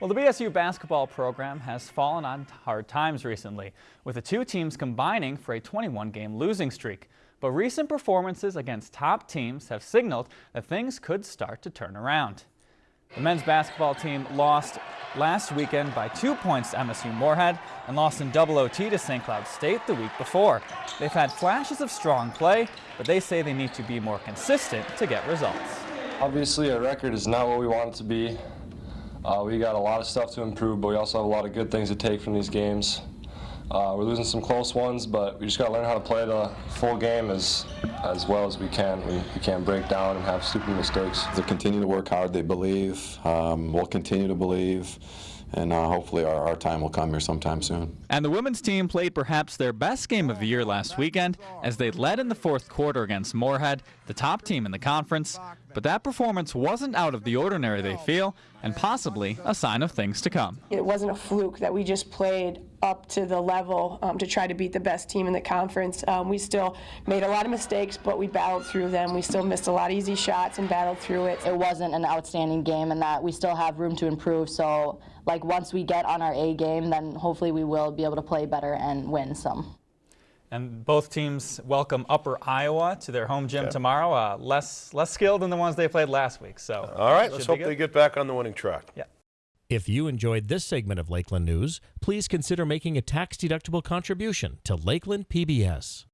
Well, the BSU basketball program has fallen on hard times recently, with the two teams combining for a 21-game losing streak. But recent performances against top teams have signaled that things could start to turn around. The men's basketball team lost last weekend by two points to MSU Moorhead and lost in double OT to St. Cloud State the week before. They've had flashes of strong play, but they say they need to be more consistent to get results. Obviously, a record is not what we want it to be. Uh, we got a lot of stuff to improve, but we also have a lot of good things to take from these games. Uh, we're losing some close ones, but we just got to learn how to play the full game as as well as we can. We, we can't break down and have stupid mistakes. They continue to work hard. They believe. Um, we'll continue to believe and uh, hopefully our, our, time will come here sometime soon. And the women's team played perhaps their best game of the year last weekend as they led in the fourth quarter against Moorhead, the top team in the conference. But that performance wasn't out of the ordinary, they feel, and possibly a sign of things to come. It wasn't a fluke that we just played up to the level um, to try to beat the best team in the conference. Um, we still made a lot of mistakes, but we battled through them. We still missed a lot of easy shots and battled through it. It wasn't an outstanding game and that we still have room to improve. So like once we get on our A game, then hopefully we will be able to play better and win some. And both teams welcome Upper Iowa to their home gym tomorrow. Uh, less less skilled than the ones they played last week. So all right, let's hope they get back on the winning track. Yeah. If you enjoyed this segment of Lakeland News, please consider making a tax-deductible contribution to Lakeland PBS.